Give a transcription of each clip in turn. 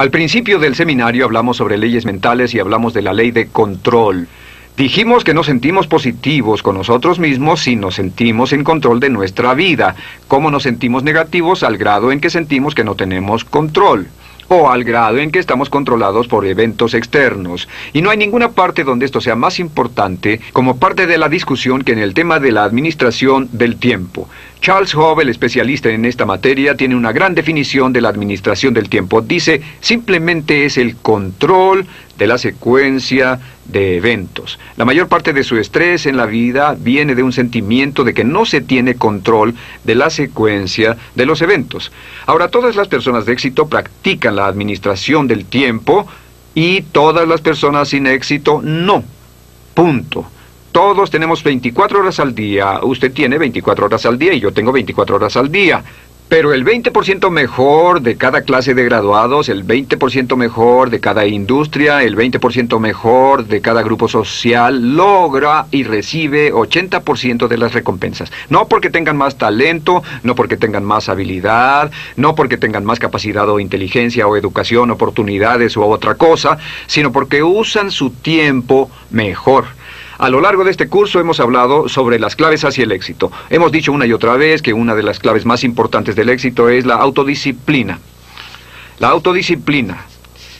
Al principio del seminario hablamos sobre leyes mentales y hablamos de la ley de control. Dijimos que nos sentimos positivos con nosotros mismos si nos sentimos en control de nuestra vida. ¿Cómo nos sentimos negativos? Al grado en que sentimos que no tenemos control o al grado en que estamos controlados por eventos externos. Y no hay ninguna parte donde esto sea más importante como parte de la discusión que en el tema de la administración del tiempo. Charles Hove, el especialista en esta materia, tiene una gran definición de la administración del tiempo. Dice, simplemente es el control de la secuencia de eventos. La mayor parte de su estrés en la vida viene de un sentimiento de que no se tiene control de la secuencia de los eventos. Ahora, todas las personas de éxito practican la administración del tiempo y todas las personas sin éxito no. Punto. Todos tenemos 24 horas al día. Usted tiene 24 horas al día y yo tengo 24 horas al día. Pero el 20% mejor de cada clase de graduados, el 20% mejor de cada industria, el 20% mejor de cada grupo social logra y recibe 80% de las recompensas. No porque tengan más talento, no porque tengan más habilidad, no porque tengan más capacidad o inteligencia o educación, oportunidades u otra cosa, sino porque usan su tiempo mejor. A lo largo de este curso hemos hablado sobre las claves hacia el éxito. Hemos dicho una y otra vez que una de las claves más importantes del éxito es la autodisciplina. La autodisciplina.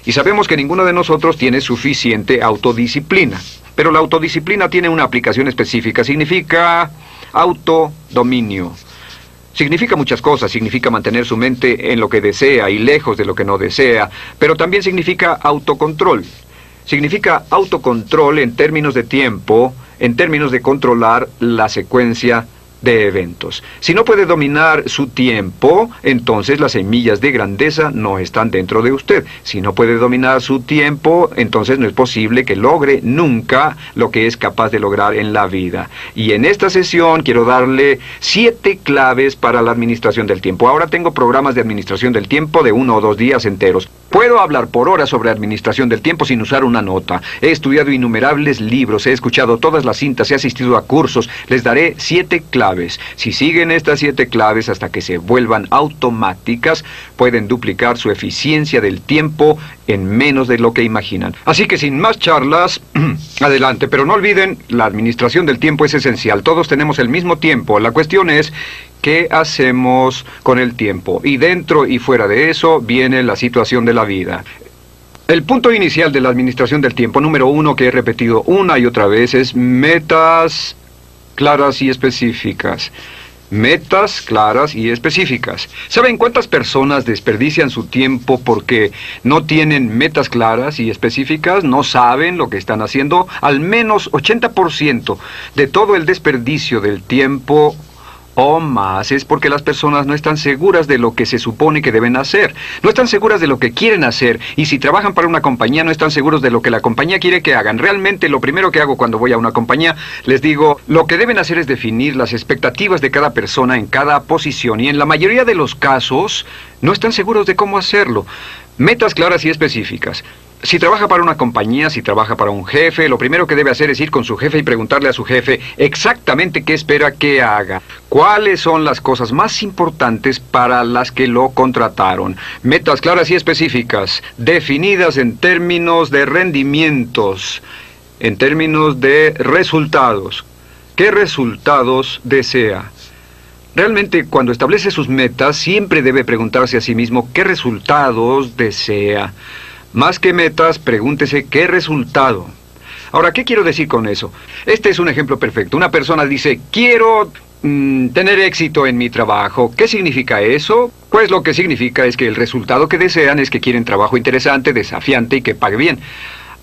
Y sabemos que ninguno de nosotros tiene suficiente autodisciplina. Pero la autodisciplina tiene una aplicación específica. Significa autodominio. Significa muchas cosas, significa mantener su mente en lo que desea y lejos de lo que no desea, pero también significa autocontrol significa autocontrol en términos de tiempo, en términos de controlar la secuencia de eventos. Si no puede dominar su tiempo, entonces las semillas de grandeza no están dentro de usted. Si no puede dominar su tiempo, entonces no es posible que logre nunca lo que es capaz de lograr en la vida. Y en esta sesión quiero darle siete claves para la administración del tiempo. Ahora tengo programas de administración del tiempo de uno o dos días enteros. Puedo hablar por horas sobre administración del tiempo sin usar una nota. He estudiado innumerables libros, he escuchado todas las cintas, he asistido a cursos. Les daré siete claves si siguen estas siete claves hasta que se vuelvan automáticas, pueden duplicar su eficiencia del tiempo en menos de lo que imaginan. Así que sin más charlas, adelante. Pero no olviden, la administración del tiempo es esencial. Todos tenemos el mismo tiempo. La cuestión es ¿Qué hacemos con el tiempo? Y dentro y fuera de eso viene la situación de la vida. El punto inicial de la administración del tiempo, número uno, que he repetido una y otra vez, es metas claras y específicas. Metas claras y específicas. ¿Saben cuántas personas desperdician su tiempo porque no tienen metas claras y específicas? ¿No saben lo que están haciendo? Al menos 80% de todo el desperdicio del tiempo o más es porque las personas no están seguras de lo que se supone que deben hacer. No están seguras de lo que quieren hacer. Y si trabajan para una compañía, no están seguros de lo que la compañía quiere que hagan. Realmente lo primero que hago cuando voy a una compañía, les digo, lo que deben hacer es definir las expectativas de cada persona en cada posición. Y en la mayoría de los casos, no están seguros de cómo hacerlo. Metas claras y específicas. Si trabaja para una compañía, si trabaja para un jefe, lo primero que debe hacer es ir con su jefe y preguntarle a su jefe exactamente qué espera que haga. ¿Cuáles son las cosas más importantes para las que lo contrataron? Metas claras y específicas, definidas en términos de rendimientos, en términos de resultados. ¿Qué resultados desea? Realmente cuando establece sus metas siempre debe preguntarse a sí mismo qué resultados desea. Más que metas, pregúntese qué resultado. Ahora, ¿qué quiero decir con eso? Este es un ejemplo perfecto. Una persona dice, quiero mm, tener éxito en mi trabajo. ¿Qué significa eso? Pues lo que significa es que el resultado que desean es que quieren trabajo interesante, desafiante y que pague bien.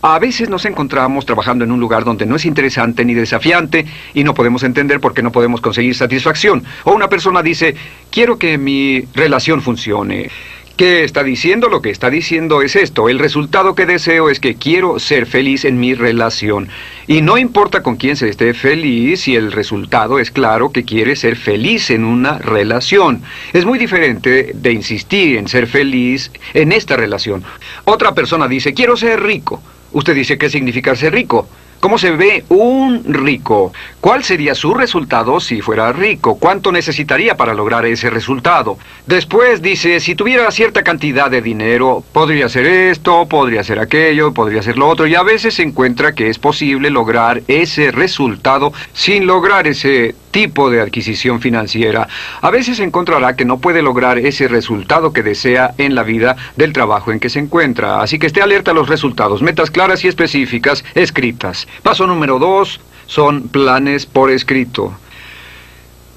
A veces nos encontramos trabajando en un lugar donde no es interesante ni desafiante y no podemos entender por qué no podemos conseguir satisfacción. O una persona dice, quiero que mi relación funcione. ¿Qué está diciendo? Lo que está diciendo es esto. El resultado que deseo es que quiero ser feliz en mi relación. Y no importa con quién se esté feliz si el resultado es claro que quiere ser feliz en una relación. Es muy diferente de insistir en ser feliz en esta relación. Otra persona dice, quiero ser rico. Usted dice, ¿qué significa ser rico? ¿Cómo se ve un rico? ¿Cuál sería su resultado si fuera rico? ¿Cuánto necesitaría para lograr ese resultado? Después dice, si tuviera cierta cantidad de dinero, podría hacer esto, podría hacer aquello, podría hacer lo otro, y a veces se encuentra que es posible lograr ese resultado sin lograr ese tipo de adquisición financiera. A veces encontrará que no puede lograr ese resultado que desea en la vida del trabajo en que se encuentra. Así que esté alerta a los resultados, metas claras y específicas escritas. Paso número dos son planes por escrito.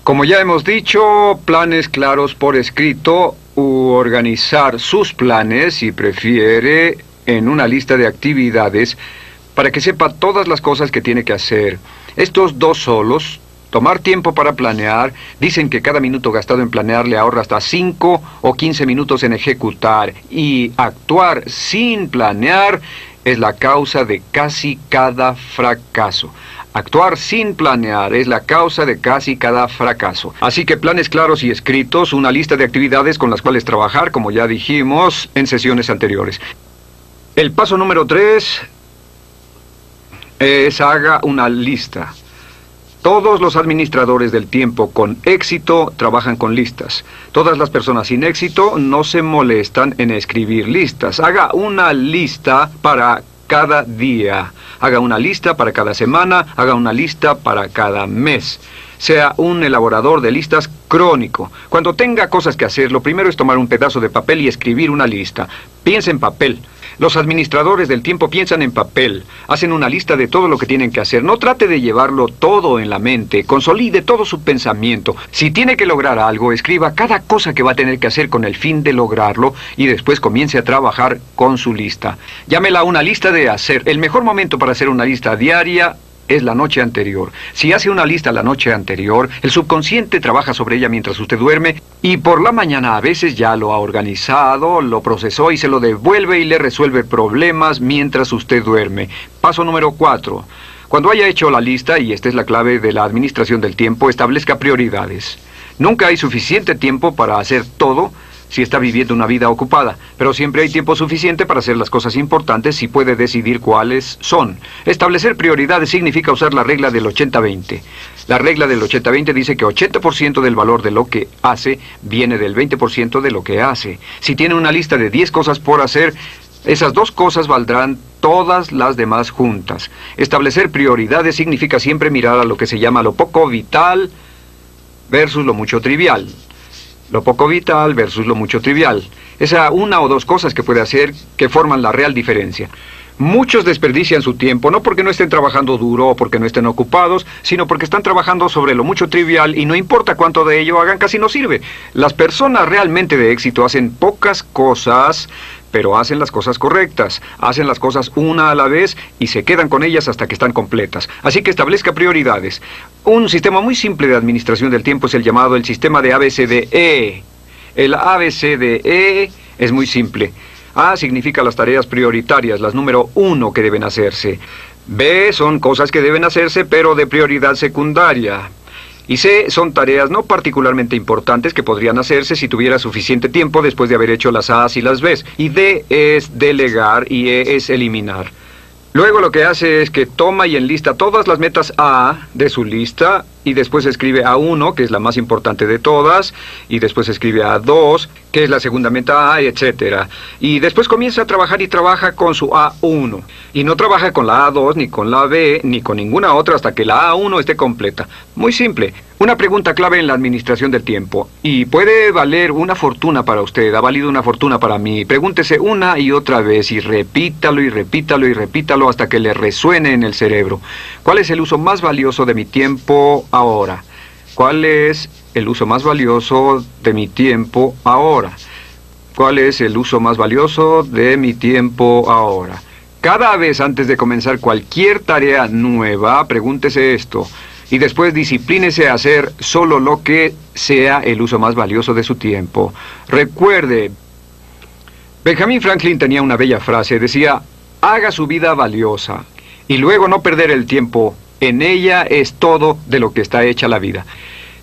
Como ya hemos dicho, planes claros por escrito u organizar sus planes, si prefiere, en una lista de actividades para que sepa todas las cosas que tiene que hacer. Estos dos solos Tomar tiempo para planear. Dicen que cada minuto gastado en planear le ahorra hasta 5 o 15 minutos en ejecutar. Y actuar sin planear es la causa de casi cada fracaso. Actuar sin planear es la causa de casi cada fracaso. Así que planes claros y escritos, una lista de actividades con las cuales trabajar, como ya dijimos en sesiones anteriores. El paso número 3 es haga una lista. Todos los administradores del tiempo con éxito trabajan con listas. Todas las personas sin éxito no se molestan en escribir listas. Haga una lista para cada día. Haga una lista para cada semana. Haga una lista para cada mes. Sea un elaborador de listas crónico. Cuando tenga cosas que hacer, lo primero es tomar un pedazo de papel y escribir una lista. Piense en papel. Los administradores del tiempo piensan en papel, hacen una lista de todo lo que tienen que hacer. No trate de llevarlo todo en la mente, consolide todo su pensamiento. Si tiene que lograr algo, escriba cada cosa que va a tener que hacer con el fin de lograrlo y después comience a trabajar con su lista. Llámela una lista de hacer. El mejor momento para hacer una lista diaria es la noche anterior. Si hace una lista la noche anterior, el subconsciente trabaja sobre ella mientras usted duerme y por la mañana a veces ya lo ha organizado, lo procesó y se lo devuelve y le resuelve problemas mientras usted duerme. Paso número 4. Cuando haya hecho la lista, y esta es la clave de la administración del tiempo, establezca prioridades. Nunca hay suficiente tiempo para hacer todo, si está viviendo una vida ocupada, pero siempre hay tiempo suficiente para hacer las cosas importantes si puede decidir cuáles son. Establecer prioridades significa usar la regla del 80-20. La regla del 80-20 dice que 80% del valor de lo que hace viene del 20% de lo que hace. Si tiene una lista de 10 cosas por hacer, esas dos cosas valdrán todas las demás juntas. Establecer prioridades significa siempre mirar a lo que se llama lo poco vital versus lo mucho trivial lo poco vital versus lo mucho trivial. Esa una o dos cosas que puede hacer que forman la real diferencia. Muchos desperdician su tiempo no porque no estén trabajando duro o porque no estén ocupados, sino porque están trabajando sobre lo mucho trivial y no importa cuánto de ello hagan, casi no sirve. Las personas realmente de éxito hacen pocas cosas pero hacen las cosas correctas, hacen las cosas una a la vez y se quedan con ellas hasta que están completas. Así que establezca prioridades. Un sistema muy simple de administración del tiempo es el llamado el sistema de ABCDE. El ABCDE es muy simple. A significa las tareas prioritarias, las número uno que deben hacerse. B son cosas que deben hacerse pero de prioridad secundaria. Y C son tareas no particularmente importantes que podrían hacerse si tuviera suficiente tiempo después de haber hecho las A y las Bs. Y D es delegar y E es eliminar. Luego lo que hace es que toma y enlista todas las metas A de su lista y después escribe A1, que es la más importante de todas, y después escribe A2, que es la segunda meta A, etc. Y después comienza a trabajar y trabaja con su A1. Y no trabaja con la A2, ni con la B, ni con ninguna otra hasta que la A1 esté completa. Muy simple. Una pregunta clave en la administración del tiempo. Y puede valer una fortuna para usted, ha valido una fortuna para mí. Pregúntese una y otra vez y repítalo y repítalo y repítalo hasta que le resuene en el cerebro. ¿Cuál es el uso más valioso de mi tiempo ahora? ¿Cuál es el uso más valioso de mi tiempo ahora? ¿Cuál es el uso más valioso de mi tiempo ahora? Cada vez antes de comenzar cualquier tarea nueva, pregúntese esto y después disciplínese a hacer solo lo que sea el uso más valioso de su tiempo. Recuerde, Benjamin Franklin tenía una bella frase, decía, haga su vida valiosa y luego no perder el tiempo. En ella es todo de lo que está hecha la vida.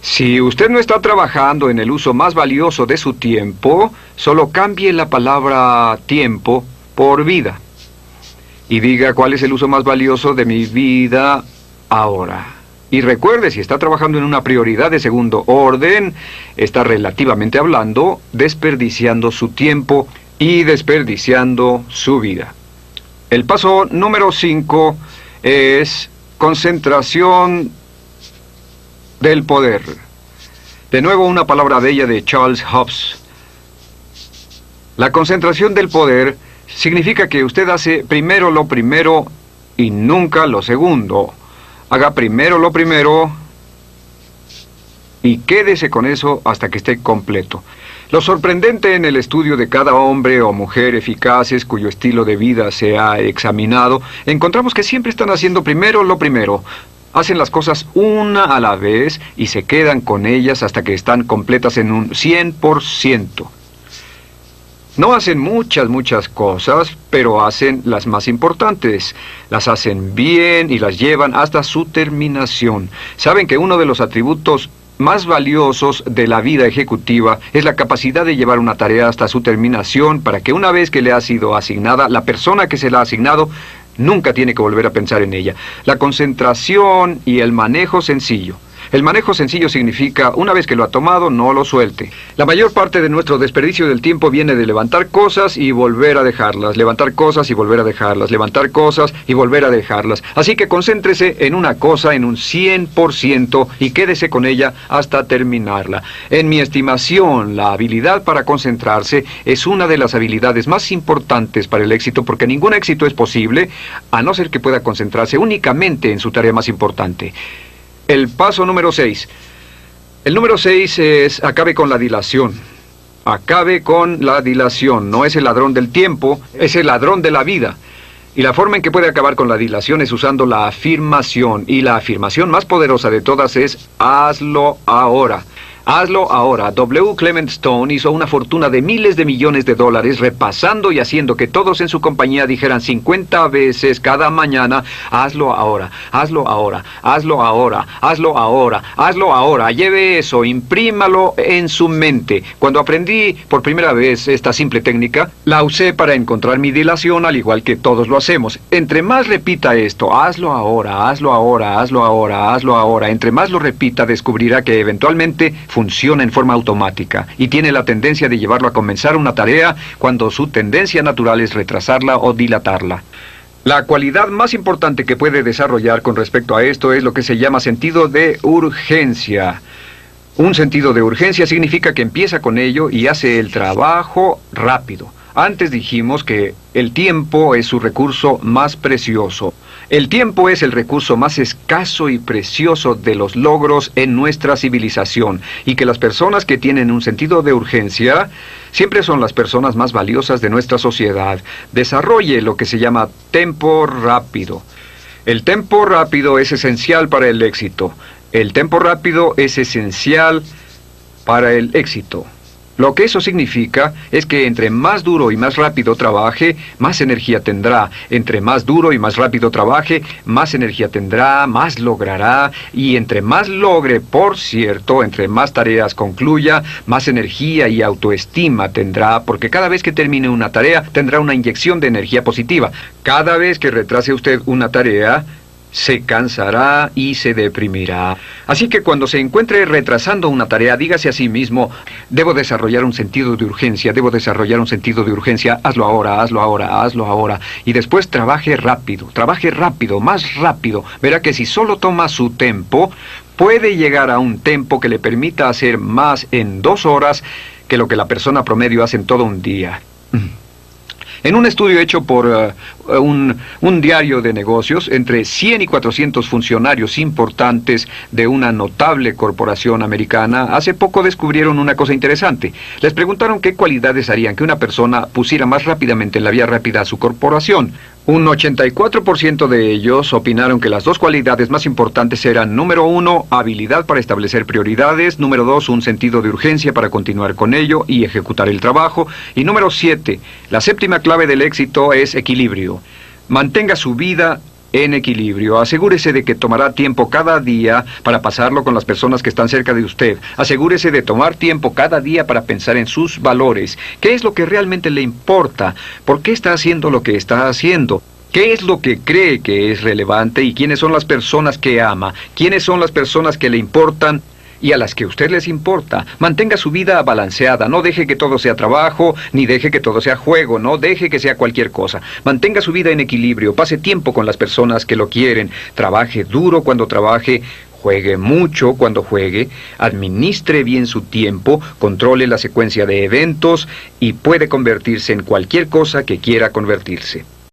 Si usted no está trabajando en el uso más valioso de su tiempo, solo cambie la palabra tiempo por vida. y diga cuál es el uso más valioso de mi vida ahora. Y recuerde, si está trabajando en una prioridad de segundo orden, está relativamente hablando desperdiciando su tiempo y desperdiciando su vida. El paso número 5 es concentración del poder. De nuevo una palabra bella de Charles Hobbes. La concentración del poder significa que usted hace primero lo primero y nunca lo segundo. Haga primero lo primero y quédese con eso hasta que esté completo. Lo sorprendente en el estudio de cada hombre o mujer eficaces cuyo estilo de vida se ha examinado, encontramos que siempre están haciendo primero lo primero. Hacen las cosas una a la vez y se quedan con ellas hasta que están completas en un 100%. No hacen muchas, muchas cosas, pero hacen las más importantes. Las hacen bien y las llevan hasta su terminación. Saben que uno de los atributos más valiosos de la vida ejecutiva es la capacidad de llevar una tarea hasta su terminación para que una vez que le ha sido asignada, la persona que se la ha asignado nunca tiene que volver a pensar en ella. La concentración y el manejo sencillo. El manejo sencillo significa, una vez que lo ha tomado, no lo suelte. La mayor parte de nuestro desperdicio del tiempo viene de levantar cosas y volver a dejarlas, levantar cosas y volver a dejarlas, levantar cosas y volver a dejarlas. Así que concéntrese en una cosa en un 100% y quédese con ella hasta terminarla. En mi estimación, la habilidad para concentrarse es una de las habilidades más importantes para el éxito porque ningún éxito es posible a no ser que pueda concentrarse únicamente en su tarea más importante. El paso número 6. El número 6 es acabe con la dilación. Acabe con la dilación. No es el ladrón del tiempo, es el ladrón de la vida. Y la forma en que puede acabar con la dilación es usando la afirmación. Y la afirmación más poderosa de todas es hazlo ahora. Hazlo ahora. W. Clement Stone hizo una fortuna de miles de millones de dólares repasando y haciendo que todos en su compañía dijeran 50 veces cada mañana, hazlo ahora, hazlo ahora, hazlo ahora, hazlo ahora, hazlo ahora. Lleve eso, imprímalo en su mente. Cuando aprendí por primera vez esta simple técnica, la usé para encontrar mi dilación al igual que todos lo hacemos. Entre más repita esto, hazlo ahora, hazlo ahora, hazlo ahora, hazlo ahora, entre más lo repita descubrirá que eventualmente funciona en forma automática y tiene la tendencia de llevarlo a comenzar una tarea cuando su tendencia natural es retrasarla o dilatarla. La cualidad más importante que puede desarrollar con respecto a esto es lo que se llama sentido de urgencia. Un sentido de urgencia significa que empieza con ello y hace el trabajo rápido. Antes dijimos que el tiempo es su recurso más precioso. El tiempo es el recurso más escaso y precioso de los logros en nuestra civilización y que las personas que tienen un sentido de urgencia siempre son las personas más valiosas de nuestra sociedad. Desarrolle lo que se llama tempo rápido. El tempo rápido es esencial para el éxito. El tempo rápido es esencial para el éxito. Lo que eso significa es que entre más duro y más rápido trabaje, más energía tendrá. Entre más duro y más rápido trabaje, más energía tendrá, más logrará. Y entre más logre, por cierto, entre más tareas concluya, más energía y autoestima tendrá, porque cada vez que termine una tarea tendrá una inyección de energía positiva. Cada vez que retrase usted una tarea, se cansará y se deprimirá. Así que cuando se encuentre retrasando una tarea, dígase a sí mismo, debo desarrollar un sentido de urgencia, debo desarrollar un sentido de urgencia, hazlo ahora, hazlo ahora, hazlo ahora. Y después trabaje rápido, trabaje rápido, más rápido. Verá que si solo toma su tiempo, puede llegar a un tiempo que le permita hacer más en dos horas que lo que la persona promedio hace en todo un día. En un estudio hecho por eh, un, un, diario de negocios, entre 100 y 400 funcionarios importantes de una notable corporación americana, hace poco descubrieron una cosa interesante. Les preguntaron qué cualidades harían que una persona pusiera más rápidamente en la vía rápida a su corporación. Un 84% de ellos opinaron que las dos cualidades más importantes eran, número uno, habilidad para establecer prioridades, número dos, un sentido de urgencia para continuar con ello y ejecutar el trabajo, y número siete, la séptima clave del éxito es equilibrio. Mantenga su vida en equilibrio. Asegúrese de que tomará tiempo cada día para pasarlo con las personas que están cerca de usted. Asegúrese de tomar tiempo cada día para pensar en sus valores. ¿Qué es lo que realmente le importa? ¿Por qué está haciendo lo que está haciendo? ¿Qué es lo que cree que es relevante y quiénes son las personas que ama? ¿Quiénes son las personas que le importan? Y a las que usted les importa. Mantenga su vida balanceada, no deje que todo sea trabajo, ni deje que todo sea juego, no deje que sea cualquier cosa. Mantenga su vida en equilibrio, pase tiempo con las personas que lo quieren, trabaje duro cuando trabaje, juegue mucho cuando juegue, administre bien su tiempo, controle la secuencia de eventos y puede convertirse en cualquier cosa que quiera convertirse.